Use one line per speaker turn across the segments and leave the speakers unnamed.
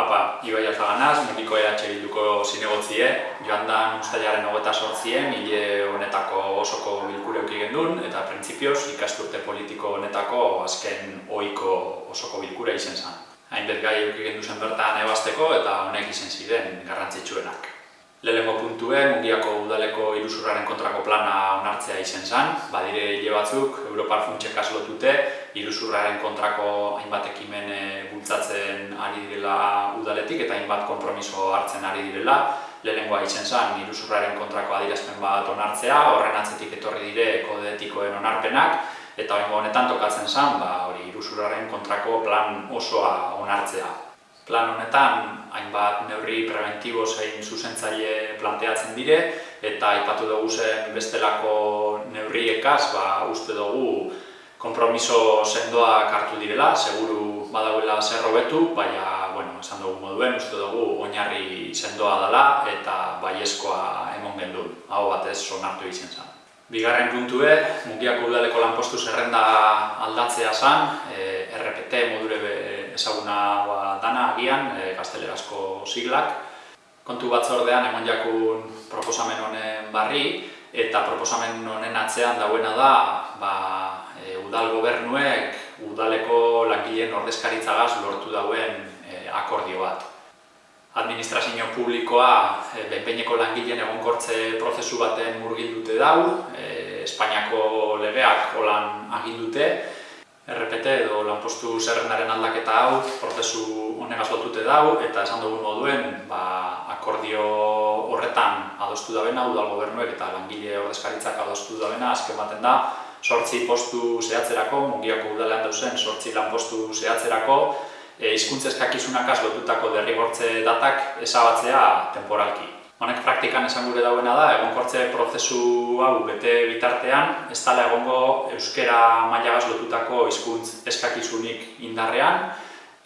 Apa, Ibai Alzaganaz, mundiko EH Bilduko zinegotzie, joan da ustailaren hogeta sortzien, hile honetako osoko bilkure euki gendun, eta printzipioz ikasturte politiko honetako azken ohiko osoko bilkura izen zen. Hainbet gai euki gendu zen bertan ebasteko eta honek izen ziren garrantzitsuenak. Lehenengo puntue, mundiako udaleko irusurraren kontrako plana onartzea izen zen, badire hile batzuk, Europar funtsek lotute, irusurraren kontrako hainbat ekimen eh, bultzatzen ari direla udaletik eta hainbat konpromiso hartzen ari direla. Lehenengoa izen zen, irusurraren kontrako adirazpen bat onartzea, horren atzetik etorri dire kodetikoen onarpenak, eta oingo honetan tokatzen zen, ba, hori irusurraren kontrako plan osoa onartzea plan honetan hainbat neurri preventibo zein zuzentzaile planteatzen dire eta aipatu dugu zen bestelako neurriekaz ba, uste dugu konpromiso sendoak hartu direla, seguru badauela zer hobetu, baina, bueno, esan dugu moduen, uste dugu oinarri sendoa dela eta baiezkoa emon gendun, hau batez sonartu izan zen. Bigarren puntue, mungiako udaleko lanpostu zerrenda aldatzea zen, e, RPT modure ezaguna ba, dana agian, e, gaztelerazko siglak. Kontu batzordean emon jakun proposamen honen barri, eta proposamen honen atzean dauena da ba, e, udal gobernuek udaleko langileen ordezkaritzagaz lortu dauen e, akordio bat. Administrazio publikoa e, benpeineko langileen egonkortze prozesu baten murgildute dau, e, Espainiako legeak holan agindute, RPT edo lanpostu zerrendaren aldaketa hau prozesu honegaz lotute dau eta esan dugun moduen ba, akordio horretan adostu dabena udal gobernuek eta langile ordezkaritzak adostu dabena azken baten da sortzi postu zehatzerako, mungiako udalean dauzen sortzi lanpostu zehatzerako e, izkuntzezkakizunak lotutako derrigortze datak ezabatzea temporalki. Honek praktikan esan gure dauena da, egonkortze prozesu hau bete bitartean, ez dala egongo euskera mailagaz lotutako hizkuntz eskakizunik indarrean,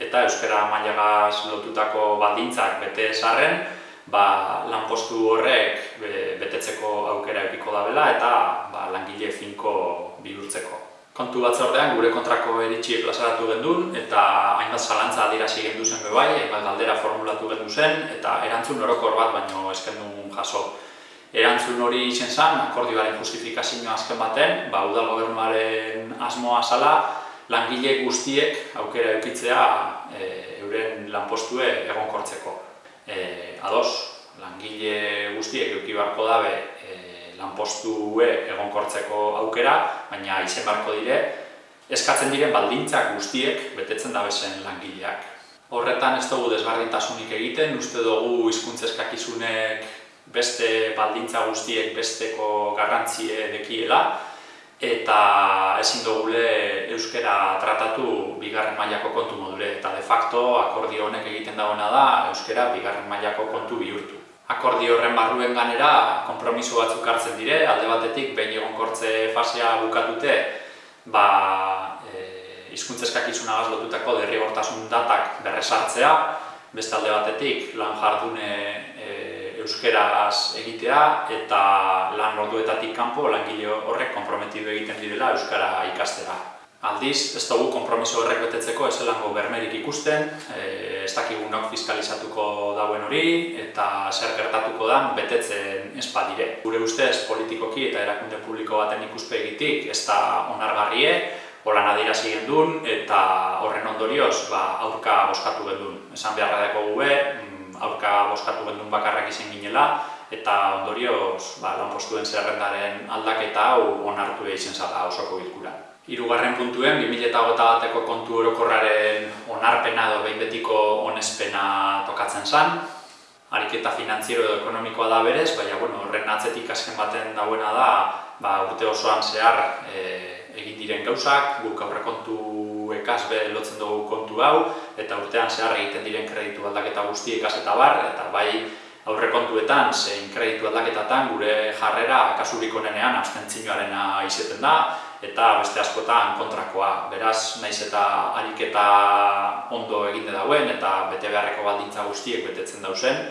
eta euskera mailagaz lotutako baldintzak bete esarren, ba, lanpostu horrek betetzeko aukera epiko dabela eta ba, langile finko bihurtzeko kontu batzordean gure kontrako eritxi plazaratu gendun eta hainbat zalantza adirazi gendu zen bebai, hainbat galdera formulatu gendu zen eta erantzun orokor bat baino esken jaso. Erantzun hori izen zen, akordioaren justifikazioa azken baten, ba, udal gobernuaren asmoa zala, langile guztiek aukera eukitzea e, euren lanpostue egonkortzeko. E, ados, langile guztiek eukibarko dabe e, lanpostue egonkortzeko aukera, baina izen barko dire, eskatzen diren baldintzak guztiek betetzen da bezen langileak. Horretan ez dugu desbardintasunik egiten, uste dugu hizkuntzeskakizunek beste baldintza guztiek besteko garrantzie dekiela, eta ezin dugule euskera tratatu bigarren mailako kontu modure, eta de facto akordio honek egiten dagoena da euskera bigarren mailako kontu bihurtu. Akordio horren barruen ganera konpromiso batzuk hartzen dire, alde batetik behin egonkortze fasea bukatute ba, e, izkuntzeskakizuna lotutako derrigortasun datak berresartzea, beste alde batetik lan jardune euskeraz egitea eta lan orduetatik kanpo langile horrek konprometidu egiten direla euskara ikastera. Aldiz, ez dugu kompromiso horrek betetzeko ez elango bermerik ikusten, e, ez dakigunok fiskalizatuko dauen hori eta zer gertatuko da betetzen ez badire. Gure ustez politikoki eta erakunde publiko baten ikuspe egitik ez da onargarrie, holan adirazi gendun eta horren ondorioz ba, aurka boskatu gendun. Esan beharra dako gube, aurka boskatu gendun bakarrak izan ginela eta ondorioz ba, lanpostuen zerrendaren aldaketa hau onartu egin zala osoko bilkura. Hirugarren puntuen, 2008 bateko kontu orokorraren onarpena edo behin betiko onespena tokatzen zen. Ariketa finantziero edo ekonomikoa da berez, baina bueno, horren atzetik azken baten dauena da ba, urte osoan zehar e, egin diren gauzak, guk aurrekontu ekasbe lotzen dugu kontu hau, eta urtean zehar egiten diren kreditu aldaketa guzti ekas eta bar, eta bai aurrekontuetan zein kreditu aldaketatan gure jarrera kasurik onenean abstentzioarena izeten da, eta beste askotan kontrakoa. Beraz, naiz eta ariketa ondo egite dauen eta bete beharreko baldintza guztiek betetzen dauzen,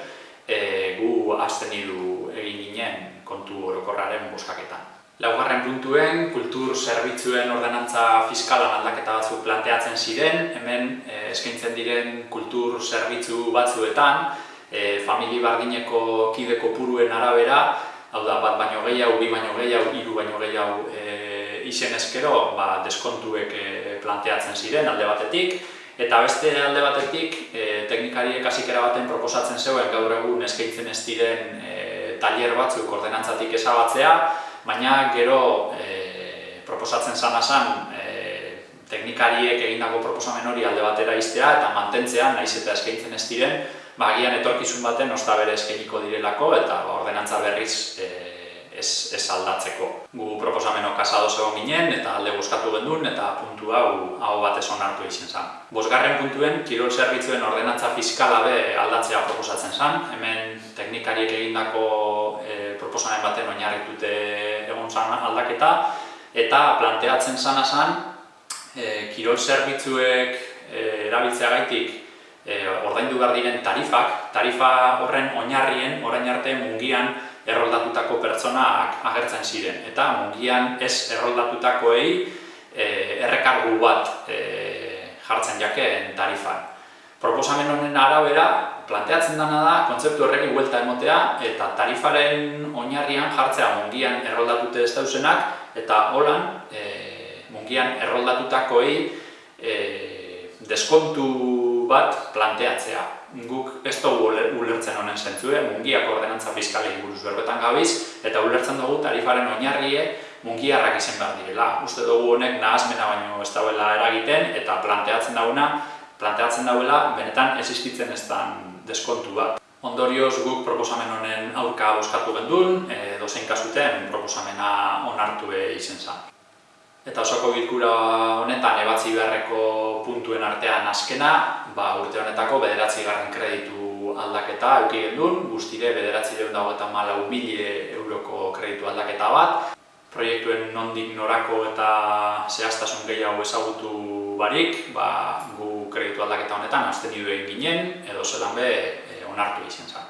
e, gu azten egin ginen kontu orokorraren boskaketan. Laugarren puntuen, kultur zerbitzuen ordenantza fiskalan aldaketa batzuk planteatzen ziren, hemen eh, eskaintzen diren kultur zerbitzu batzuetan, eh, famili bardineko kide kopuruen arabera, hau da, bat baino gehiago, bi baino gehiago, hiru baino gehiago eh, izen eskero, ba, deskontuek eh, planteatzen ziren alde batetik, eta beste alde batetik, eh, teknikariek hasikera baten proposatzen zeuen gaur egun eskaintzen ez diren eh, tailer batzuk ordenantzatik ezabatzea, baina gero e, proposatzen zana zan e, teknikariek egindako proposamen hori alde batera iztea eta mantentzea, naiz eta eskaintzen ez diren, ba, agian etorkizun baten osta bere eskainiko direlako eta ba, ordenantza berriz e, ez, ez aldatzeko. Gu proposameno kasado zegoen ginen eta alde bozkatu gendun eta puntu hau hau batez onartu izan zen. Bosgarren puntuen, kirol zerbitzuen ordenantza fiskala be aldatzea proposatzen zen. Hemen teknikariek egindako e, proposamen baten oinarritute egon zan aldaketa, eta planteatzen zana zan, e, kirol zerbitzuek e, erabiltzea gaitik e, ordaindu behar diren tarifak, tarifa horren oinarrien, orain arte mungian erroldatutako pertsonak agertzen ziren. Eta mungian ez erroldatutakoei e, errekargu bat e, jartzen jakeen tarifan. Proposamen honen arabera, planteatzen dena da, kontzeptu horrekin buelta emotea, eta tarifaren oinarrian jartzea mungian erroldatute ez dauzenak, eta holan, e, mungian erroldatutakoei e, deskontu bat planteatzea. Guk ez dugu ulertzen honen zentzue, mungiak ordenantza fiskalei buruz berbetan gabiz, eta ulertzen dugu tarifaren oinarrie mungiarrak izen behar direla. Uste dugu honek nahazmena baino ez dauela eragiten, eta planteatzen dauna, planteatzen dauela, benetan existitzen ez deskontu bat. Ondorioz guk proposamen honen aurka boskatu gendun, e, dozein kasuten proposamena onartu izen zen. Eta osoko bilkura honetan ebatzi beharreko puntuen artean azkena, ba, urte honetako bederatzi garren kreditu aldaketa euki gendun, guztire bederatzi deun dago malau mili euroko kreditu aldaketa bat. Proiektuen nondik norako eta zehaztasun gehiago ezagutu barik, ba, gu kreditu aldaketa honetan, azten egin ginen, edo zelan be, eh, onartu izan zen.